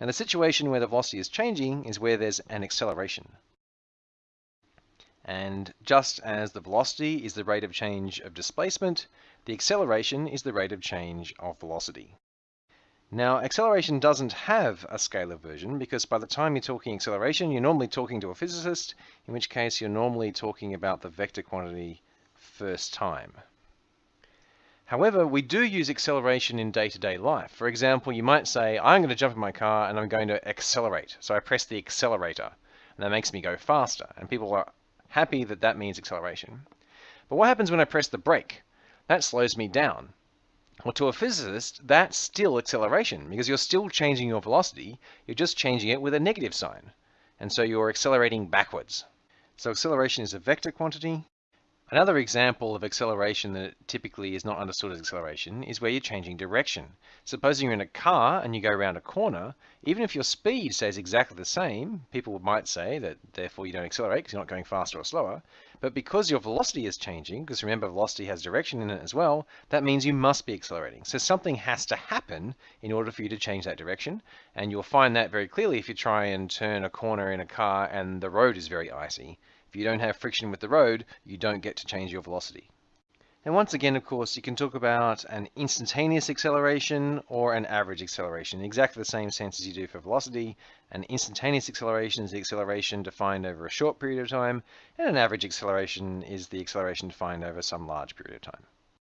Now the situation where the velocity is changing is where there's an acceleration. And just as the velocity is the rate of change of displacement, the acceleration is the rate of change of velocity. Now, acceleration doesn't have a scalar version because by the time you're talking acceleration, you're normally talking to a physicist, in which case you're normally talking about the vector quantity first time. However, we do use acceleration in day-to-day -day life. For example, you might say, I'm going to jump in my car and I'm going to accelerate. So I press the accelerator and that makes me go faster. And people are happy that that means acceleration. But what happens when I press the brake? That slows me down. Well, to a physicist, that's still acceleration because you're still changing your velocity. You're just changing it with a negative sign. And so you're accelerating backwards. So acceleration is a vector quantity. Another example of acceleration that typically is not understood as acceleration is where you're changing direction. Supposing you're in a car and you go around a corner, even if your speed stays exactly the same, people might say that therefore you don't accelerate because you're not going faster or slower. But because your velocity is changing, because remember velocity has direction in it as well, that means you must be accelerating. So something has to happen in order for you to change that direction. And you'll find that very clearly if you try and turn a corner in a car and the road is very icy. If you don't have friction with the road, you don't get to change your velocity. And once again, of course, you can talk about an instantaneous acceleration or an average acceleration exactly the same sense as you do for velocity. An instantaneous acceleration is the acceleration defined over a short period of time, and an average acceleration is the acceleration defined over some large period of time.